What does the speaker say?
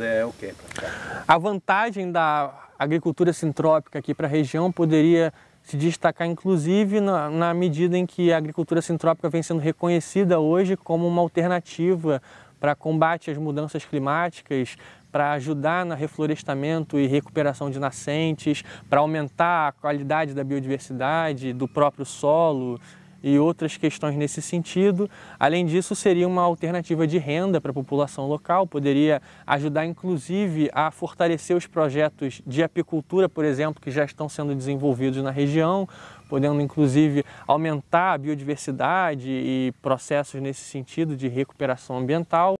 é o quê? A vantagem da agricultura sintrópica aqui para a região poderia se destacar inclusive na, na, medida em que a agricultura sintrópica vem sendo reconhecida hoje como uma alternativa para combate às mudanças climáticas, para ajudar no reflorestamento e recuperação de nascentes, para aumentar a qualidade da biodiversidade, do próprio solo e outras questões nesse sentido. Além disso, seria uma alternativa de renda para a população local, poderia ajudar inclusive a fortalecer os projetos de apicultura, por exemplo, que já estão sendo desenvolvidos na região, podendo inclusive aumentar a biodiversidade e processos nesse sentido de recuperação ambiental.